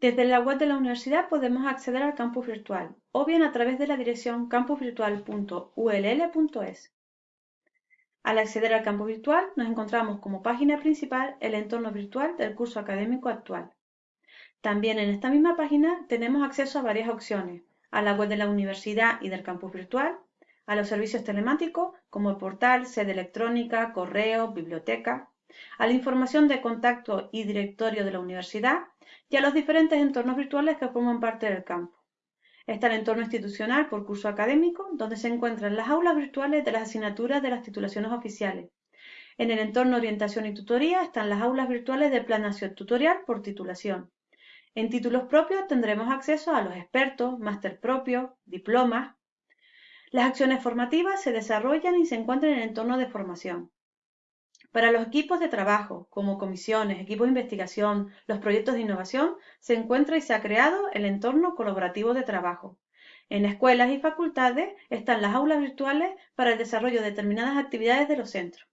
Desde la web de la universidad podemos acceder al campus virtual o bien a través de la dirección campusvirtual.ull.es. Al acceder al campus virtual nos encontramos como página principal el entorno virtual del curso académico actual. También en esta misma página tenemos acceso a varias opciones, a la web de la universidad y del campus virtual, a los servicios telemáticos como el portal, sede electrónica, correo, biblioteca, a la información de contacto y directorio de la universidad y a los diferentes entornos virtuales que forman parte del campo. Está el entorno institucional por curso académico, donde se encuentran las aulas virtuales de las asignaturas de las titulaciones oficiales. En el entorno orientación y tutoría están las aulas virtuales de planación tutorial por titulación. En títulos propios tendremos acceso a los expertos, máster propios, diplomas, las acciones formativas se desarrollan y se encuentran en el entorno de formación. Para los equipos de trabajo, como comisiones, equipos de investigación, los proyectos de innovación, se encuentra y se ha creado el entorno colaborativo de trabajo. En escuelas y facultades están las aulas virtuales para el desarrollo de determinadas actividades de los centros.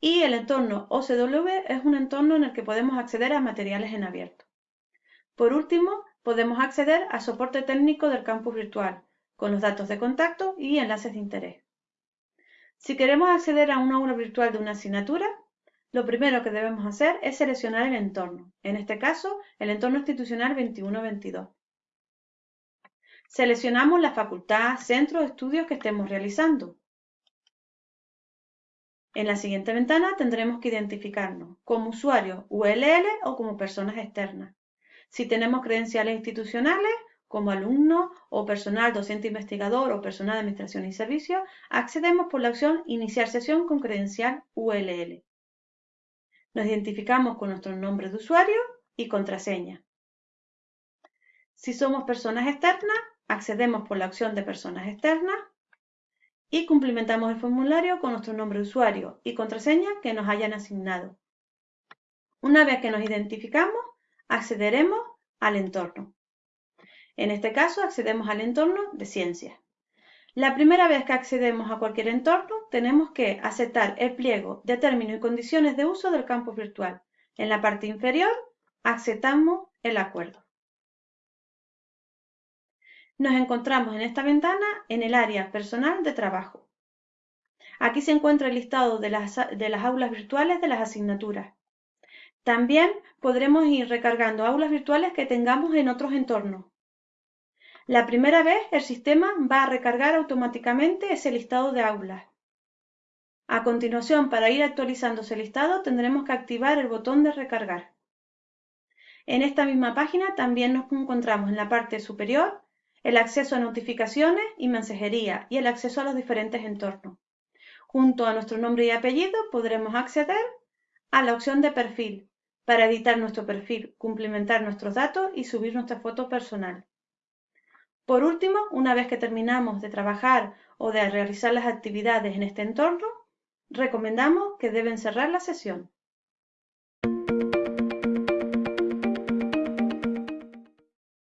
Y el entorno OCW es un entorno en el que podemos acceder a materiales en abierto. Por último, podemos acceder al soporte técnico del campus virtual, con los datos de contacto y enlaces de interés. Si queremos acceder a una aula virtual de una asignatura, lo primero que debemos hacer es seleccionar el entorno, en este caso el entorno institucional 21-22. Seleccionamos la facultad, centro o estudios que estemos realizando. En la siguiente ventana tendremos que identificarnos como usuarios ULL o como personas externas. Si tenemos credenciales institucionales, como alumno o personal docente investigador o personal de administración y servicios, accedemos por la opción Iniciar sesión con credencial ULL. Nos identificamos con nuestro nombre de usuario y contraseña. Si somos personas externas, accedemos por la opción de personas externas y cumplimentamos el formulario con nuestro nombre de usuario y contraseña que nos hayan asignado. Una vez que nos identificamos, accederemos al entorno. En este caso accedemos al entorno de ciencias. La primera vez que accedemos a cualquier entorno tenemos que aceptar el pliego de términos y condiciones de uso del campus virtual. En la parte inferior aceptamos el acuerdo. Nos encontramos en esta ventana en el área personal de trabajo. Aquí se encuentra el listado de las, de las aulas virtuales de las asignaturas. También podremos ir recargando aulas virtuales que tengamos en otros entornos. La primera vez el sistema va a recargar automáticamente ese listado de aulas. A continuación, para ir actualizando ese listado, tendremos que activar el botón de recargar. En esta misma página también nos encontramos en la parte superior el acceso a notificaciones y mensajería y el acceso a los diferentes entornos. Junto a nuestro nombre y apellido podremos acceder a la opción de perfil para editar nuestro perfil, cumplimentar nuestros datos y subir nuestra foto personal. Por último, una vez que terminamos de trabajar o de realizar las actividades en este entorno, recomendamos que deben cerrar la sesión.